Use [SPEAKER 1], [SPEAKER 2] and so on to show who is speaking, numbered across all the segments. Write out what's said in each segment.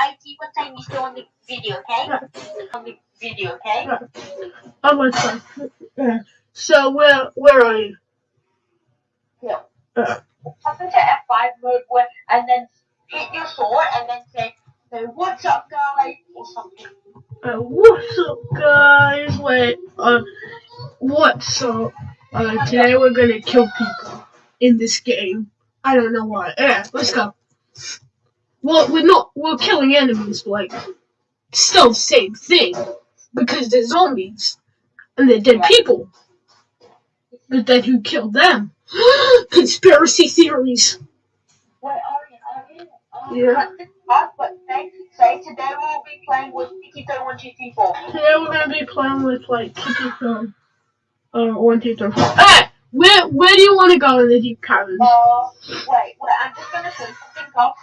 [SPEAKER 1] I see what time you're still on the video, okay? On the video, okay?
[SPEAKER 2] I'm like, uh, so where where are you?
[SPEAKER 1] Yeah.
[SPEAKER 2] Uh,
[SPEAKER 1] Up into F5 mode where, and then hit your sword and then say, say what's up guys or something.
[SPEAKER 2] uh, what's up, guys? Wait, uh, what's up? Uh, today we're gonna kill people in this game. I don't know why. Yeah, let's go. Well, we're not. We're killing enemies, but like, still the same thing because they're zombies and they're dead people. But then who killed them? Conspiracy theories.
[SPEAKER 1] Wait, Arian, Arian, um,
[SPEAKER 2] Yeah.
[SPEAKER 1] cut this off, but say, say today we'll be playing with Toe 1, 2, 3, 4.
[SPEAKER 2] Today we're gonna be playing with like from uh one two three four. Hey, where where do you want to go in the Deep Cavern?
[SPEAKER 1] Uh, wait, wait, I'm just gonna something up.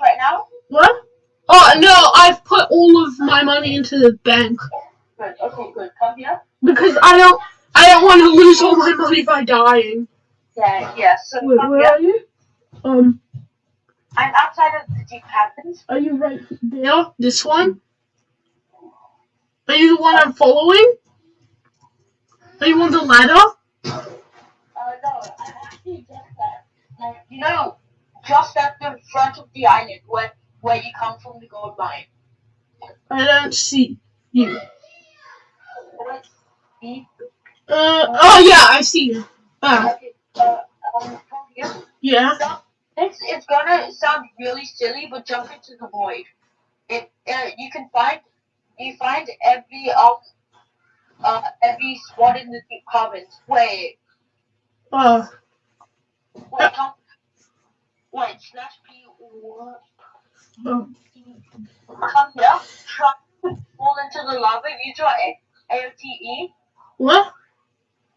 [SPEAKER 1] Right now?
[SPEAKER 2] What? Oh no, I've put all of my money into the bank
[SPEAKER 1] Good, okay, good. Come here.
[SPEAKER 2] because I don't I don't want to lose all my money by dying.
[SPEAKER 1] Yeah, yeah, so
[SPEAKER 2] Wait, where
[SPEAKER 1] here.
[SPEAKER 2] are you? Um,
[SPEAKER 1] I'm outside of the Deep Caverns.
[SPEAKER 2] are you right there? This one? Are you the one I'm following? Are you on the ladder?
[SPEAKER 1] Uh, no, I'm actually just at, like, you know, just at the front of the island where, where you come from the gold mine.
[SPEAKER 2] I don't see you. Uh, oh yeah, I see you. Ah,
[SPEAKER 1] uh, um,
[SPEAKER 2] yeah.
[SPEAKER 1] So, it's, it's gonna sound really silly, but jump into the void. It, uh, you can find, you find every, um, uh, every spot in the Deep Caverns. Wait,
[SPEAKER 2] Uh,
[SPEAKER 1] wait, come, wait, slash P, what?
[SPEAKER 2] oh.
[SPEAKER 1] Come here, try fall into the lava, use your A- AOTE,
[SPEAKER 2] what?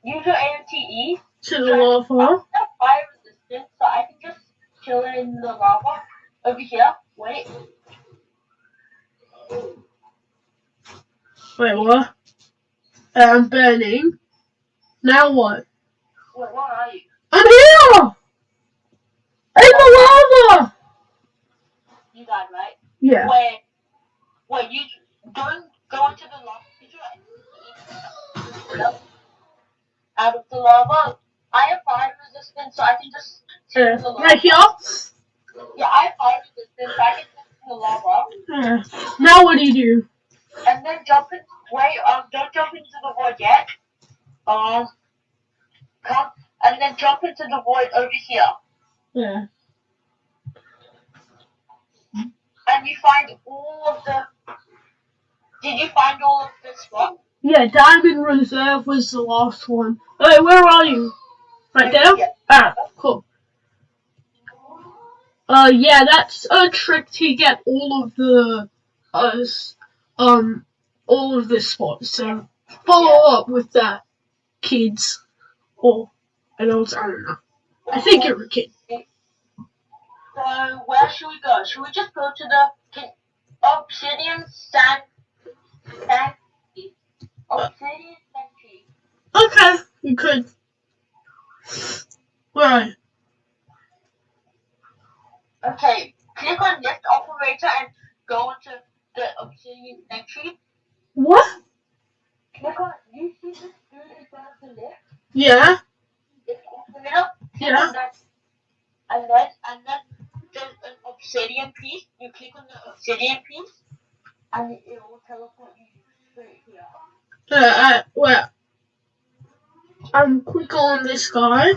[SPEAKER 1] use your AOTE,
[SPEAKER 2] To the lava?
[SPEAKER 1] have fire resistance, so I can just chill in the lava over here. Wait,
[SPEAKER 2] Wait, what? I'm burning. Now what?
[SPEAKER 1] wait, where are you?
[SPEAKER 2] I'm here! In the lava!
[SPEAKER 1] You died, right?
[SPEAKER 2] Yeah.
[SPEAKER 1] Wait, wait, you don't go into the lava. Did you out of the lava? I have fire resistance, so I can just the lava.
[SPEAKER 2] right here?
[SPEAKER 1] Yeah, I have fire resistance, so I can just in the lava.
[SPEAKER 2] Uh, now what do you do?
[SPEAKER 1] And then jump in. Wait, um, don't jump into the void yet. Um, come and then jump into the void over here,
[SPEAKER 2] Yeah.
[SPEAKER 1] and you find all of the. Did you find all of the spot?
[SPEAKER 2] Yeah, Diamond Reserve was the last one. Hey, where are you? Right there?
[SPEAKER 1] Yeah.
[SPEAKER 2] Ah, cool. Uh, yeah, that's a trick to get all of the, uh, um, all of the spots. So follow up with that, kids. Or adults, I don't know. I think you're a kid.
[SPEAKER 1] So where should we go? Should we just go to the obsidian sand? Obsidian sanctuary.
[SPEAKER 2] Okay, you could. Right.
[SPEAKER 1] Okay, click on lift operator and go into the obsidian sanctuary.
[SPEAKER 2] What?
[SPEAKER 1] Click on. You see this dude in front of the lift?
[SPEAKER 2] Yeah.
[SPEAKER 1] It's in the middle. Click
[SPEAKER 2] Yeah.
[SPEAKER 1] And then and then obsidian piece. You click on the obsidian piece, and it will teleport you straight here.
[SPEAKER 2] Uh, uh, well, um, click on this guy.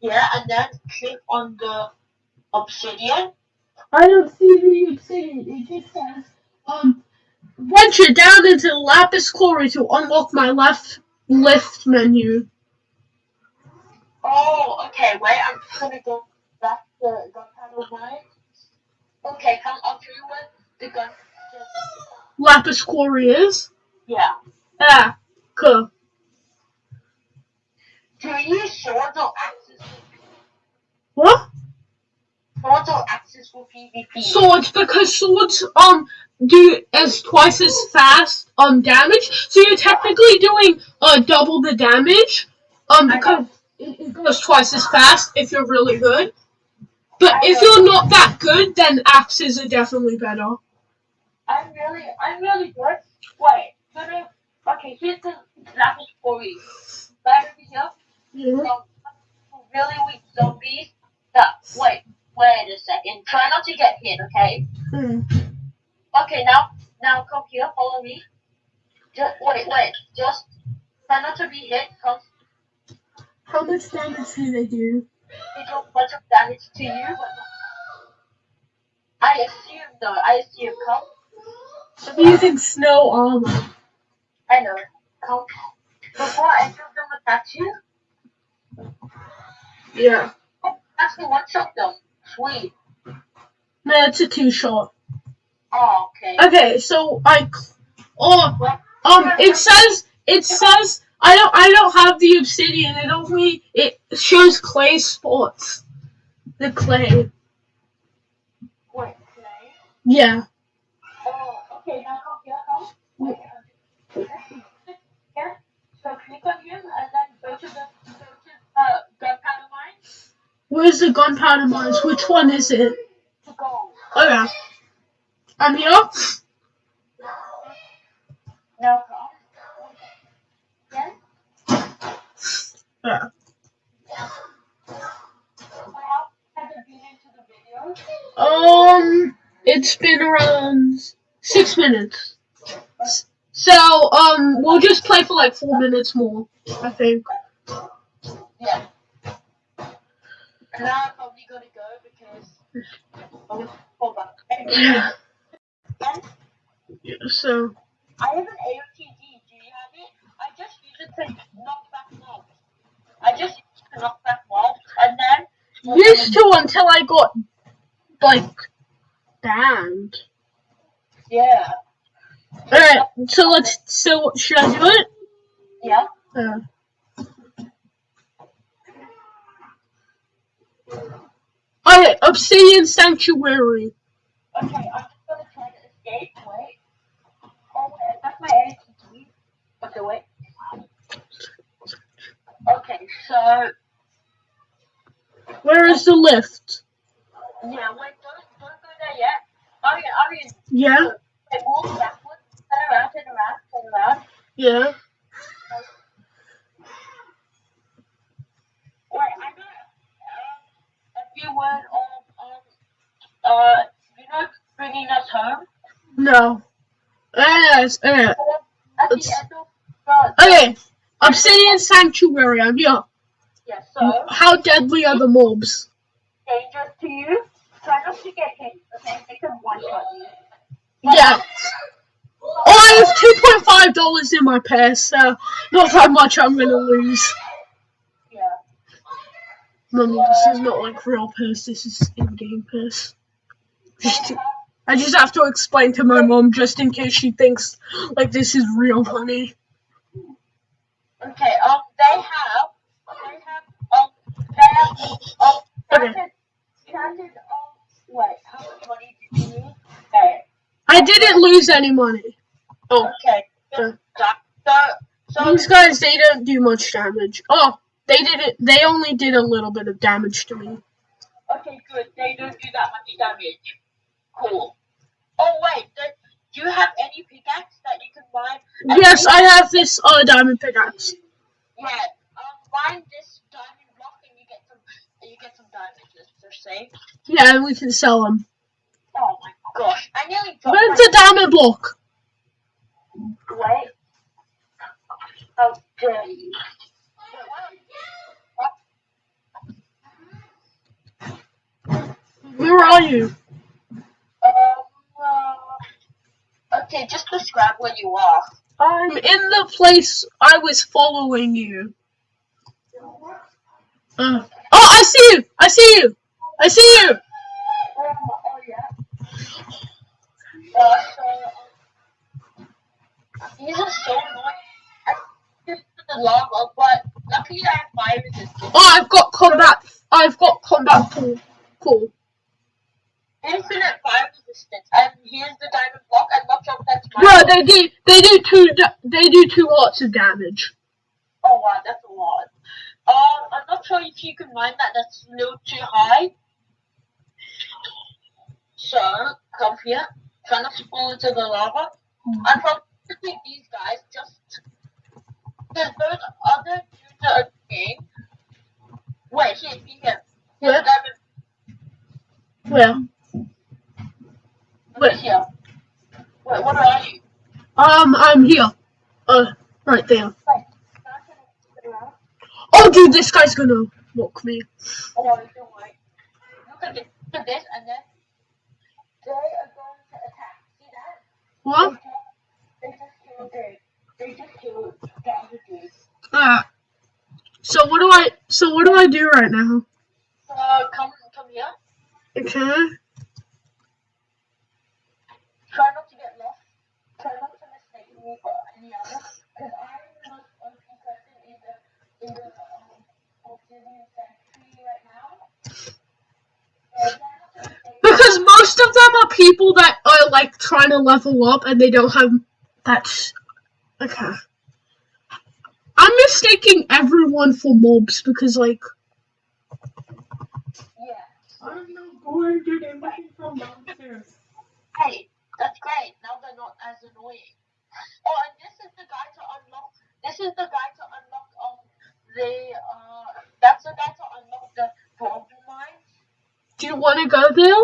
[SPEAKER 1] Yeah, and then click on the obsidian.
[SPEAKER 2] I don't see the obsidian. It just says, um, venture down into the lapis quarry to unlock my left lift menu.
[SPEAKER 1] Oh, okay. Wait, I'm just gonna go back to gunpowder mine. Okay, come. I'll show you where the gun. The,
[SPEAKER 2] Lapis quarry is.
[SPEAKER 1] yeah.
[SPEAKER 2] Ah, cool.
[SPEAKER 1] Do you use swords or axes?
[SPEAKER 2] What?
[SPEAKER 1] Swords or axes for PvP?
[SPEAKER 2] Swords, because swords, um, do as twice as fast, um, damage. So you're technically doing, uh, double the damage, um, because it, it goes twice as fast if you're really good. But if you're not that good, then axes are definitely better.
[SPEAKER 1] I'm really, I'm really good. Wait, gonna, okay, here's the example for you. Over here, some really weak zombies that, wait, wait a second. Try not to get hit, okay?
[SPEAKER 2] Hmm.
[SPEAKER 1] Okay, now, now come here, follow me. Just, wait, wait, just try not to be hit, cause
[SPEAKER 2] How much damage do they do?
[SPEAKER 1] They do a bunch of damage to you, I assume though, I assume, come.
[SPEAKER 2] I'm using snow armor.
[SPEAKER 1] I know. Come. Before any of them attack you,
[SPEAKER 2] Yeah.
[SPEAKER 1] actually one shot them. Sweet.
[SPEAKER 2] No, it's a two shot.
[SPEAKER 1] Oh, okay.
[SPEAKER 2] Okay, so I. Oh, um, it says it says I don't I don't have the obsidian. It only it shows clay spots. The clay.
[SPEAKER 1] What play.
[SPEAKER 2] Yeah.
[SPEAKER 1] Oh, okay, now come here, come. Wait. Yeah. So click on him and then go to the go to uh gunpowder mine
[SPEAKER 2] Where's the gunpowder mines? Which one is it?
[SPEAKER 1] to go.
[SPEAKER 2] Oh yeah. I'm here.
[SPEAKER 1] Now come.
[SPEAKER 2] Yeah.
[SPEAKER 1] How has it been into the video?
[SPEAKER 2] Um, it's been around six minutes. So, um, we'll just play for like four minutes more, I think.
[SPEAKER 1] Yeah. And now I'm probably gonna go because. Oh, hold on.
[SPEAKER 2] Yeah.
[SPEAKER 1] Again.
[SPEAKER 2] So,
[SPEAKER 1] I have an AOTG. Do you have it? I just use it to knock back mobs. I just use it to knock back mobs, and then.
[SPEAKER 2] used to until I got, like, banned.
[SPEAKER 1] Yeah.
[SPEAKER 2] Alright, so let's, so should I do it?
[SPEAKER 1] Yeah.
[SPEAKER 2] Uh, Alright, Obsidian Sanctuary.
[SPEAKER 1] Okay, I'm just gonna try to escape. Wait. Oh, that's my AOTG. Okay, wait. Okay, so
[SPEAKER 2] Where is the lift?
[SPEAKER 1] yeah, wait, don't don't go there yet. Arian, Arian,
[SPEAKER 2] Yeah?
[SPEAKER 1] wait, walk backwards. Turn around, turn around, turn around.
[SPEAKER 2] Yeah.
[SPEAKER 1] Wait, I know um, a few words of um uh you know bringing us home.
[SPEAKER 2] No. Yes, alright.
[SPEAKER 1] At the
[SPEAKER 2] It's-
[SPEAKER 1] end of the
[SPEAKER 2] Okay, Obsidian Sanctuary, I'm here.
[SPEAKER 1] yeah, so
[SPEAKER 2] How deadly are the mobs?
[SPEAKER 1] dangerous to you. Try not to get hit. Okay, they can one shot.
[SPEAKER 2] Yeah. Oh, I have two point five dollars in my purse, so not that much I'm gonna lose.
[SPEAKER 1] Yeah.
[SPEAKER 2] Mummy, this is not like real purse. This is in-game purse. Just to- I just have to explain to my mom just in case she thinks like this is real money.
[SPEAKER 1] Okay, um, they have, they have, um, they have, um,
[SPEAKER 2] Okay.
[SPEAKER 1] counted, counted, um, wait, how much money did you lose? Okay,
[SPEAKER 2] I didn't lose any money. Oh,
[SPEAKER 1] okay, so, so,
[SPEAKER 2] these guys they don't do much damage. Oh, they did it. They only did a little bit of damage to me.
[SPEAKER 1] okay, good, they don't do that much damage. Cool. Oh, wait, do, do you have any pickaxe that you can buy?
[SPEAKER 2] Yes, I have this uh diamond pickaxe.
[SPEAKER 1] Yeah, um, find this diamond block and you get some, you get some diamonds, just say.
[SPEAKER 2] Yeah, and we can sell them.
[SPEAKER 1] Oh my gosh, I nearly dropped
[SPEAKER 2] Where's the diamond block?
[SPEAKER 1] Wait. How dare you?
[SPEAKER 2] Where are you?
[SPEAKER 1] Um, uh, okay, just describe where you are.
[SPEAKER 2] I'm in the place I was following you. Uh, oh, I see you! I see you! I see you!
[SPEAKER 1] Oh
[SPEAKER 2] I've got combat. I've got combat pool. Cool.
[SPEAKER 1] Infinite fire resistance. And here's the diamond block, and watch out, that's my.
[SPEAKER 2] Bro, they do. They do two. They do two lots of damage.
[SPEAKER 1] Oh wow, that's a lot. Um, I'm not sure if you can mine that. That's a little too high. So come here, trying to fall into the lava. I'm probably these guys just because those other dudes are game. Wait, here, see here. Here's
[SPEAKER 2] Where? Where?
[SPEAKER 1] Here. Wait, what are you?
[SPEAKER 2] Um, I'm here. Uh, right there.
[SPEAKER 1] Oh,
[SPEAKER 2] Oh, dude, this guy's gonna mock me.
[SPEAKER 1] Oh, don't worry. Look at this, look at this, and then they are going to attack. See that?
[SPEAKER 2] What?
[SPEAKER 1] They just killed the, they just killed the other dude.
[SPEAKER 2] Uh, so what do I? So what do I do right now?
[SPEAKER 1] So come, come here.
[SPEAKER 2] Okay.
[SPEAKER 1] Try not to get lost. Try not to mistake me for any other. Because I'm the most OP person in the in the um, obsidian sanctuary right now. So try not to mistake me.
[SPEAKER 2] Because most of them are people that are like trying to level up and they don't have that's okay. I'm mistaking everyone for mobs because like
[SPEAKER 1] Yeah.
[SPEAKER 3] I'm not going to get anything from downstairs.
[SPEAKER 1] Hey, that's great. Now they're not as annoying. Oh, and this is the guy to unlock. This is the guy to unlock um the uh. That's the guy to unlock the golden mines.
[SPEAKER 2] do you wanna go there?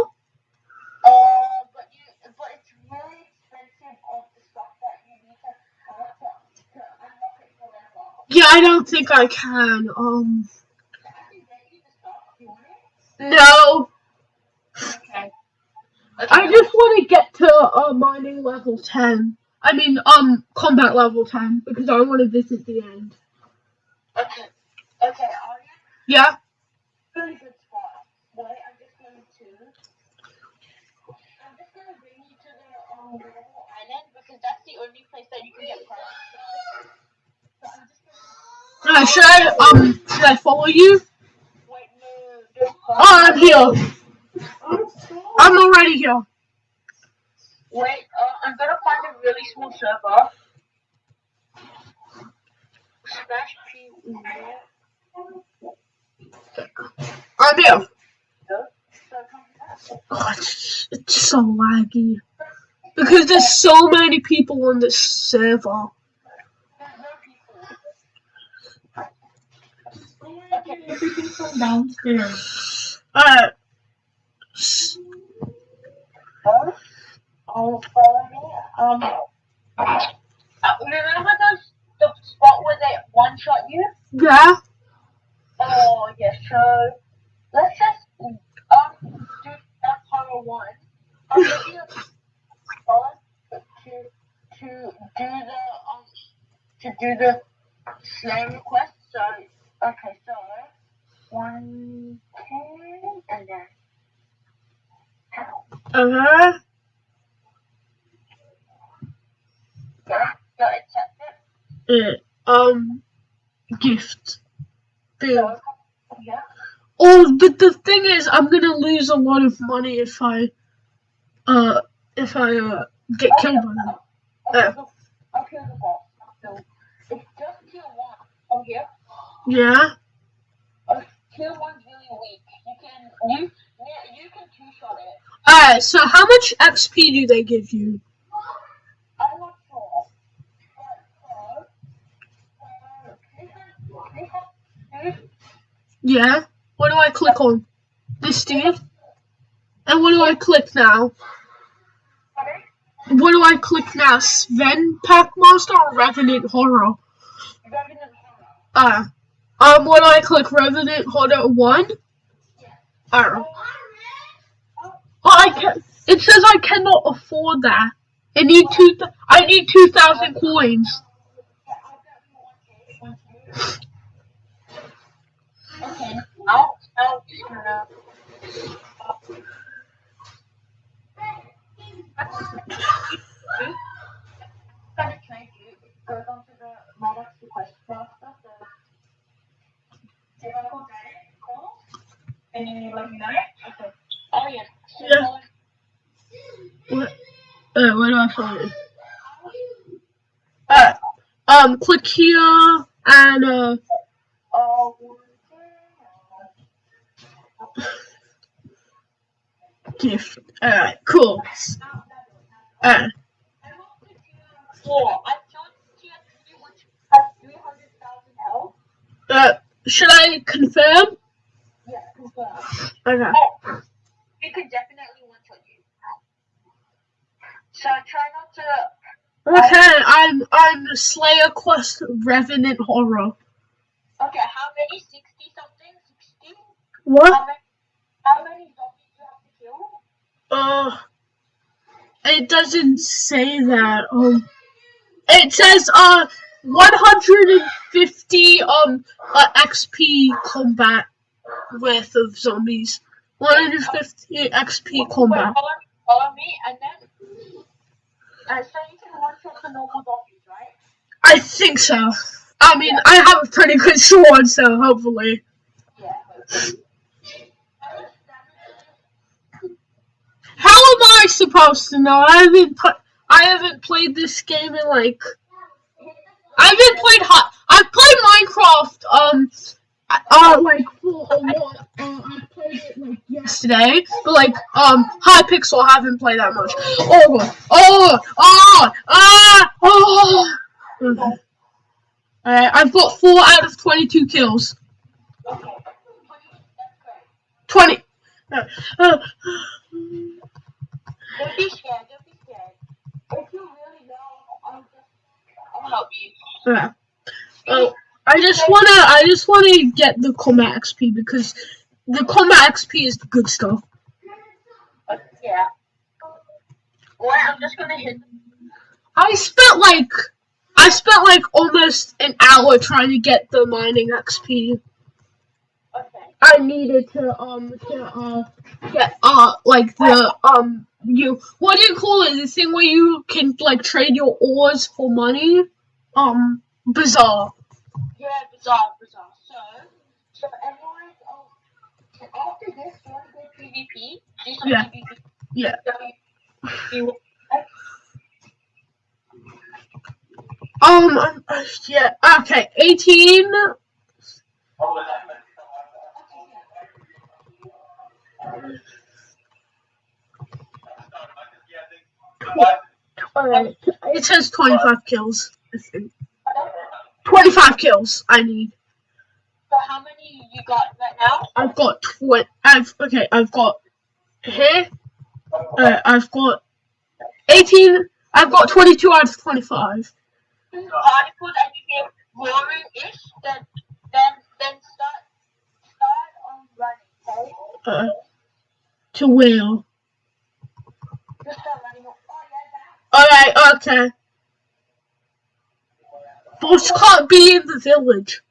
[SPEAKER 1] Uh, but you, but it's really expensive of the stuff that you need to have to, to unlock it forever.
[SPEAKER 2] Yeah, I don't think I can. Um
[SPEAKER 1] I can get you the stuff if you want it.
[SPEAKER 2] no.
[SPEAKER 1] Okay.
[SPEAKER 2] I just wanna get to uh mining level ten. I mean um combat level ten because I wanna visit the end.
[SPEAKER 1] Okay. Okay. Are you
[SPEAKER 2] Yeah?
[SPEAKER 1] really good spot? Wait, I'm just going to. I'm just gonna bring you to the um Marble Island because that's the only place that you can get products. So gonna.
[SPEAKER 2] Uh, should I um should I follow you?
[SPEAKER 1] Wait, no.
[SPEAKER 2] Oh I'm here.
[SPEAKER 3] I'm
[SPEAKER 2] already here.
[SPEAKER 1] Wait, uh, I'm gonna find a really small server. Slash P.
[SPEAKER 2] I'm here.
[SPEAKER 1] So come back.
[SPEAKER 2] Oh, it's, it's so laggy. Because there's so many people on this server.
[SPEAKER 1] There's no people.
[SPEAKER 3] I'm going to get everything from downstairs.
[SPEAKER 2] Uh,
[SPEAKER 1] oh, follow me. Um, remember those the spot where they one shot you?
[SPEAKER 2] yeah.
[SPEAKER 1] Oh yeah. So let's just um do that horror one. I'll give you to to do the um to do the Slayer quest. So okay, so one ten and then. Ow.
[SPEAKER 2] Uh-huh.
[SPEAKER 1] Yeah, yeah, accept it.
[SPEAKER 2] Uh, um, gift. Boom.
[SPEAKER 1] So, yeah.
[SPEAKER 2] Oh, but the thing is, I'm gonna lose a lot of money if I, uh, if I, uh, get killed by them.
[SPEAKER 1] I'll kill the, I'll kill the boss. I'll kill- It's just tier one. From here.
[SPEAKER 2] Yeah?
[SPEAKER 1] Uh, tier one's really weak. You can you yeah, you can two shot it.
[SPEAKER 2] Alright, so how much XP do they give you?
[SPEAKER 1] I'm not sure. But uh, uh, they have, they have,
[SPEAKER 2] Yeah? What do I click on? This dude? And what do I click now? What do I click now? Sven Packmaster or Revenant Horror?
[SPEAKER 1] Revenant Horror.
[SPEAKER 2] Uh, um, what do I click? Revenant Horror 1? Oh. Oh, I can It says I cannot afford that. I need two. I need two thousand coins.
[SPEAKER 1] Yeah. Okay, I'll, I'll you. Let me know? Okay. Oh yeah.
[SPEAKER 2] What? Do I find? Uh, um, click here and uh,
[SPEAKER 1] Oh,
[SPEAKER 2] gift. Alright, cool. Uh,
[SPEAKER 1] I'm up to tier four. I killed tier three, which has 300,000 health.
[SPEAKER 2] uh, should I confirm?
[SPEAKER 1] Yeah, confirm.
[SPEAKER 2] Okay.
[SPEAKER 1] Oh, we could definitely one shot you. So try not to.
[SPEAKER 2] Okay, I'm I'm Slayer Quest Revenant Horror.
[SPEAKER 1] Okay, how many? 60 something? 60?
[SPEAKER 2] What?
[SPEAKER 1] How many, how many zombies do you have to kill?
[SPEAKER 2] Uh, it doesn't say that. Um, it says uh 150 um uh, XP combat worth of zombies. 150 XP
[SPEAKER 1] Wait,
[SPEAKER 2] combat.
[SPEAKER 1] follow, follow me, and then. Uh, so you can one shot the normal zombies, right?
[SPEAKER 2] I think so. I mean, I have a pretty good sword, so hopefully.
[SPEAKER 1] Yeah.
[SPEAKER 2] How am I supposed to know? I haven't. I haven't played this game in like. I haven't played hot. I've played Minecraft. Um. Uh, like for a. Uh, I played it like yesterday, but like um, Hypixel I haven't played that much. Oh god. Oh. Oh. Ah. Oh. Okay. I've got four out of twenty-two kills. Twenty. Uh, uh,
[SPEAKER 1] Don't be scared, don't be scared. If you really know, I'll just. I'll help you.
[SPEAKER 2] Yeah. Oh, I just wanna, I just wanna get the combat XP because the combat XP is the good stuff.
[SPEAKER 1] Yeah. Or I'm just gonna hit.
[SPEAKER 2] I spent like, I spent like almost an hour trying to get the mining XP.
[SPEAKER 1] Okay.
[SPEAKER 2] I needed to um to uh get uh like the um you what do you call it? The thing where you can like trade your ores for money. Um, Bazaar.
[SPEAKER 1] Yeah, Bazaar, Bazaar. So, so everyone, um, after this, you wanna go PvP? Do some
[SPEAKER 2] Yeah.
[SPEAKER 1] PvP.
[SPEAKER 2] Yeah.
[SPEAKER 1] So
[SPEAKER 2] Um, yeah. Okay, eighteen. Uh, it says 25 kills, I think. 25 kills I need.
[SPEAKER 1] So how many you got right now?
[SPEAKER 2] I've got 20. I've, okay, I've got here. Uh, I've got 18. I've got 22 out of 25.
[SPEAKER 1] Articles and you get roaring-ish, then, then, then start, start on running, okay?
[SPEAKER 2] Uh, to wheel.
[SPEAKER 1] Just start running. Oh, yeah, that.
[SPEAKER 2] Alright, okay. Boss can't be in the village.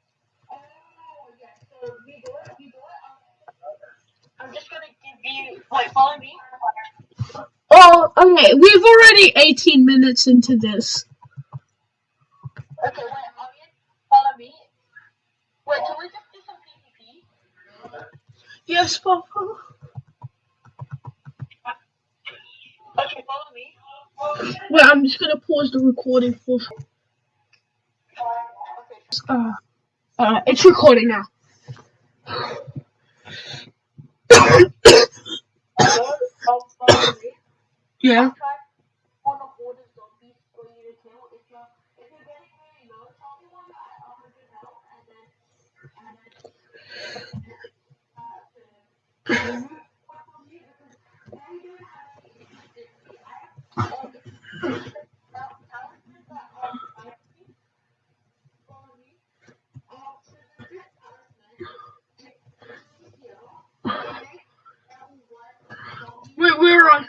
[SPEAKER 1] Wait, follow me.
[SPEAKER 2] Oh, okay. We've already 18 minutes into this.
[SPEAKER 1] Okay, wait, follow me. Wait, can we just do some PvP?
[SPEAKER 2] Yes, Papa.
[SPEAKER 1] Okay, follow me.
[SPEAKER 2] Wait, I'm just gonna pause the recording for. Uh, uh, it's recording now.
[SPEAKER 1] um.
[SPEAKER 2] Yeah. Wait, we're on.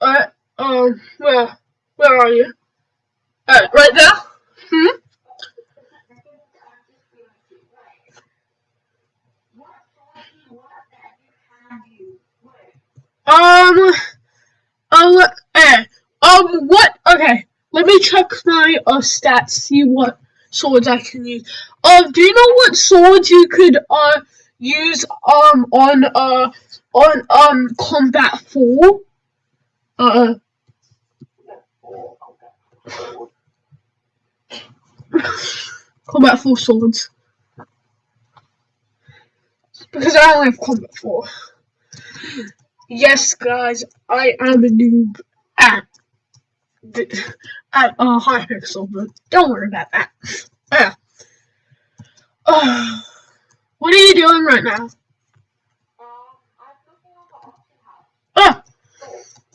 [SPEAKER 2] Uh, um, where, where are you? Uh, right there. Hmm. Um. Oh. Eh. Um. What? Okay. Let me uh stats. See what swords I can use. Um. Do you know what swords you could uh use um on uh on um combat four? Uh. combat four swords. Because I only have combat four. Yes, guys, I am a noob the, at uh, Hypixel, but don't worry about that. Yeah. Uh, what are you doing right now?
[SPEAKER 1] Um, I'm looking on the auction house.
[SPEAKER 2] Ah,
[SPEAKER 1] So,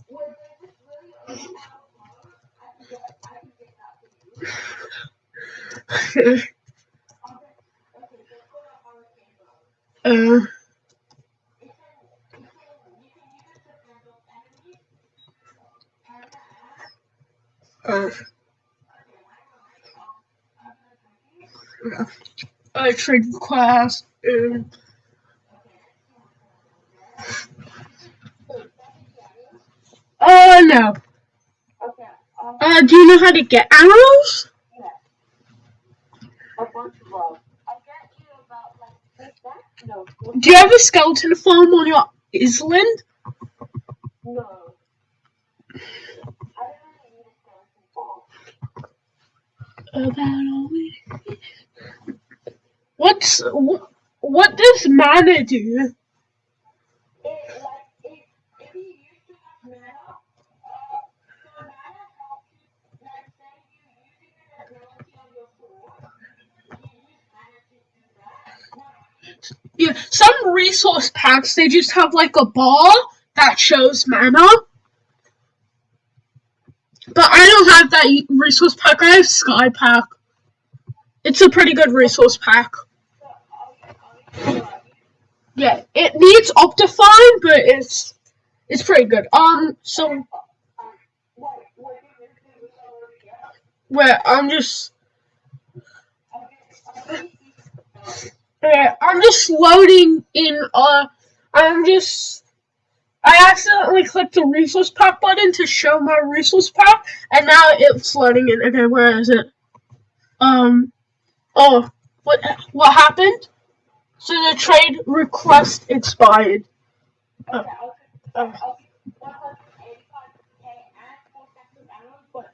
[SPEAKER 1] when there's this really overpowered car, I can get, I can get that for you. Okay, okay, so let's go to Hurricane Road.
[SPEAKER 2] uh,
[SPEAKER 1] It can, it can, you can use it to handle enemies. And, uh,
[SPEAKER 2] uh,
[SPEAKER 1] okay, I'm gonna, um, I'm gonna take
[SPEAKER 2] I trade class. Um, uh, no.
[SPEAKER 1] Okay, um,
[SPEAKER 2] Uh, do you know how to get arrows?
[SPEAKER 1] yeah. A bunch of love. I'll get you about like back? No.
[SPEAKER 2] Do you have a skeleton farm on your island?
[SPEAKER 1] No. I don't really need a skeleton farm.
[SPEAKER 2] About all. What's what? What does mana do? Yeah, some resource packs they just have like a bar that shows mana. But I don't have that resource pack. I have Sky Pack. It's a pretty good resource pack. Yeah, it needs Optifine, but it's it's pretty good. Um, so where I'm just. Yeah, I'm just loading in, uh, I'm just, I accidentally clicked the resource pack button to show my resource pack, and now it's loading in. Okay, where is it? Um, oh, what, what happened? So the trade request expired.
[SPEAKER 1] Okay, I'll I'll give 185k and four stacks of arrows, but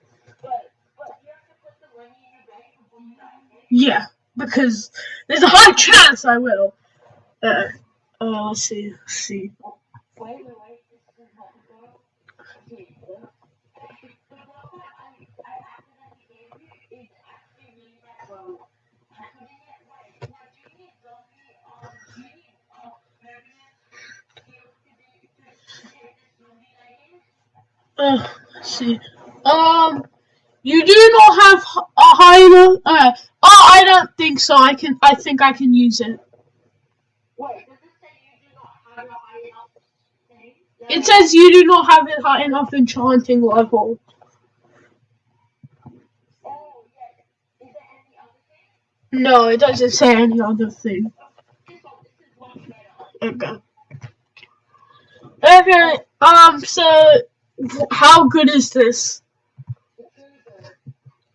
[SPEAKER 1] but but you have to put the money in your bank before you die. Okay?
[SPEAKER 2] yeah, because there's a high chance I will. Uh, uh, let's see, let's see.
[SPEAKER 1] Uh,
[SPEAKER 2] let's see. Um, you do not have a high. Uh, oh, I don't think so. I can. I think I can use it.
[SPEAKER 1] Wait, does it say you do not have a high enough thing?
[SPEAKER 2] It says you do not have a high enough enchanting level. No, it doesn't say any other thing. Okay. Okay. Um. So, how good is this?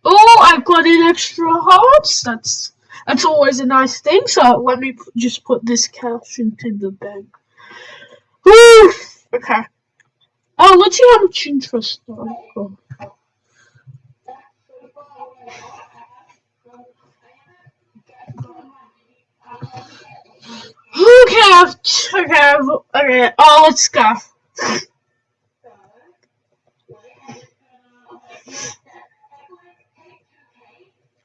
[SPEAKER 2] Oh, I've got an extra hearts. That's that's always a nice thing. So let me just put this cash into the bank. Whew. Okay. Oh, let's see how much interest
[SPEAKER 1] I haven't
[SPEAKER 2] Okay, I've, okay, I've, okay. Oh, let's go.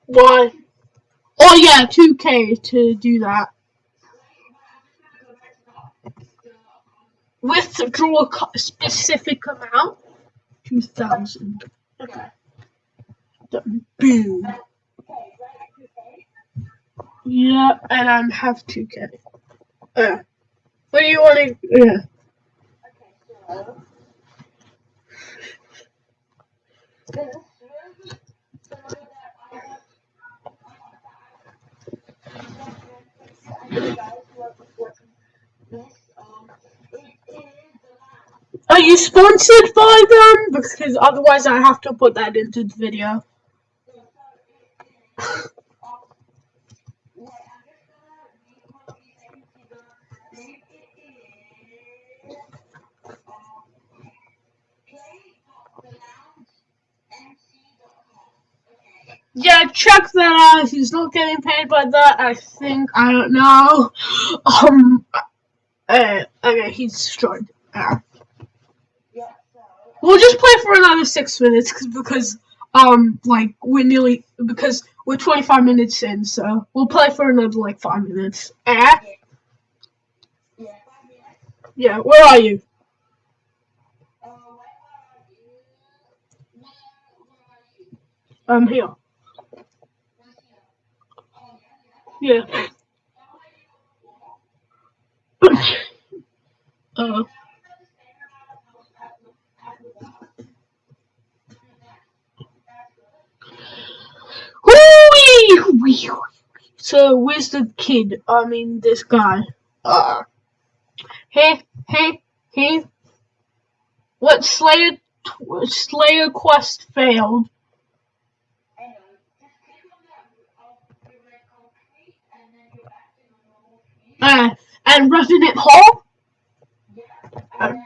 [SPEAKER 2] Why? Oh yeah, two K to do that. Withdraw a specific amount. Two thousand. Okay. Done. Boom. Yeah, and I am have two K. Uh, what do you want to? Yeah. Are you sponsored by them? Because otherwise, I have to put that into the video. Yeah, check that out. He's not getting paid by that. I think I don't know. Um. Uh, okay, he's destroyed. Uh, We'll just play for another six minutes because um like we're nearly because we're 25 minutes in, so we'll play for another like five minutes. Eh?
[SPEAKER 1] Yeah.
[SPEAKER 2] Yeah. Where are you?
[SPEAKER 1] Uh, where are you? Where, where are you?
[SPEAKER 2] I'm here.
[SPEAKER 1] Where's here? Oh, yeah, yeah.
[SPEAKER 2] Yeah. uh. Whoo-wee, whee. So where's the kid? I mean this guy. Uh. Hey, hey, hey. What Slayer Slayer quest failed?
[SPEAKER 1] Uh, and.
[SPEAKER 2] Uh,
[SPEAKER 1] Revenant first one.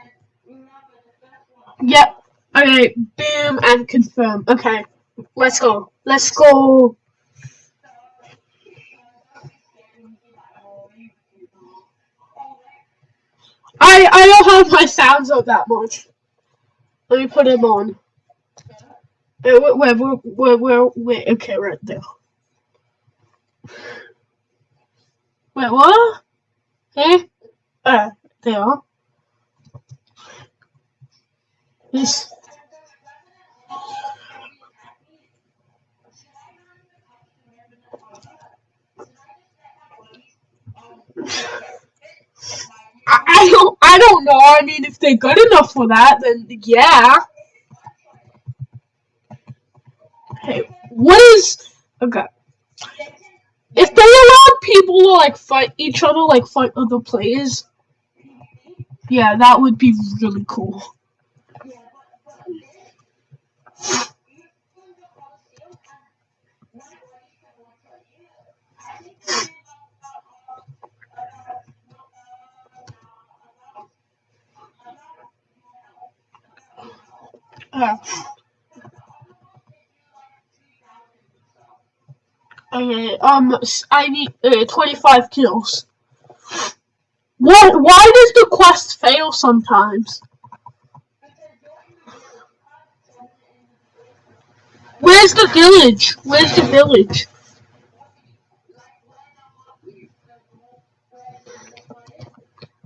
[SPEAKER 2] Yep. Okay, boom and confirm. Okay, let's go. Let's go. I I don't have my sounds up that much. Let me put them on. Uh, where, where, where, where, where, where, okay, right there. Wait, what? Hey? Uh, there. This. I, don't I don't know. I mean, if they're good enough for that, then yeah. Hey, what is okay? If they allowed people to like fight each other, like fight other players, yeah, that would be really cool. Uh, okay, um, I need uh, 25 kills. What? Why does the quest fail sometimes? Where's the village? Where's the village?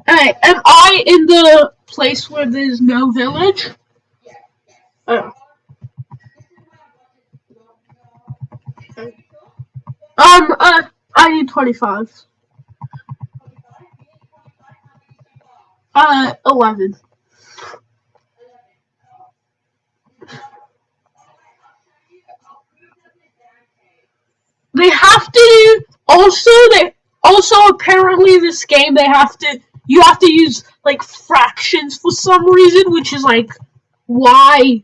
[SPEAKER 2] Alright, am I in the place where there's no village? Oh. Um, uh, I need 25. Uh, 11. They have to also they also apparently this game they have to you have to use like fractions for some reason, which is like why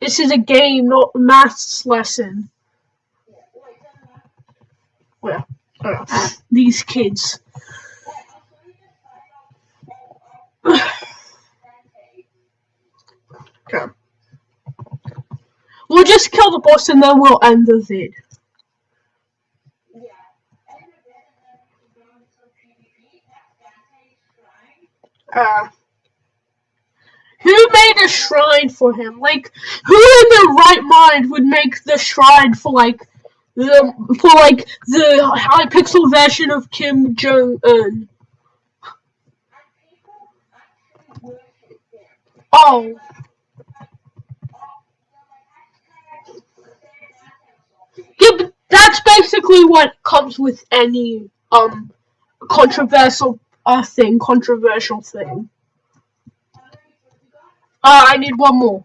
[SPEAKER 2] this is a game, not a maths lesson. Well, uh, these kids. Okay. We'll just kill the boss and then we'll end the vid. Uh, who made a shrine for him? Like, who in their right mind would make the shrine for like the for like the Hypixel version of Kim Jong Un? Oh, yeah, but that's basically what comes with any um controversial uh thing, controversial thing. Uh, I need one more.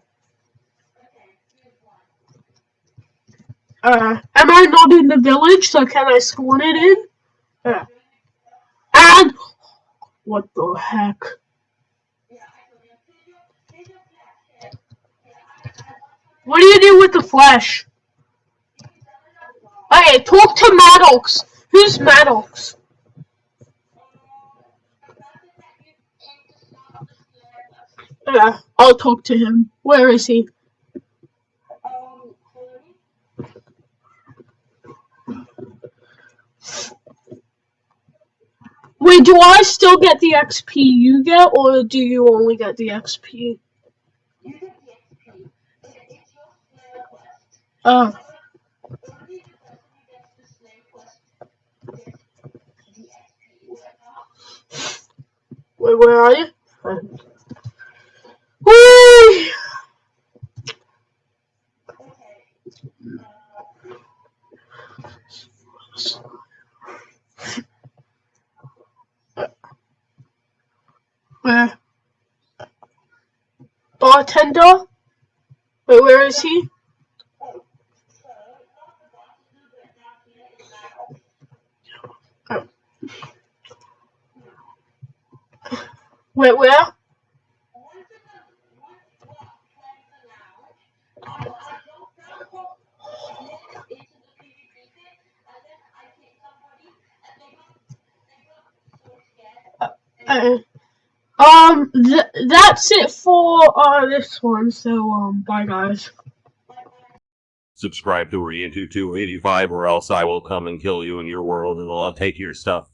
[SPEAKER 2] Uh, am I not in the village? So can I spawn it in? Uh, and what the heck? What do you do with the flesh? Hey, talk to Maddox. Who's Maddox? Yeah, I'll talk to him. Where is he? Wait, do I still get the XP you get, or do you only get the XP? Get the XP.
[SPEAKER 1] Oh. Wait, where are you? Where? Eh. Bartender? Wait, where is he? Wait, where? Uh, um, th- that's it for uh this one. So um, bye guys.
[SPEAKER 4] Subscribe to Reintu285 or else I will come and kill you in your world and I'll take your stuff.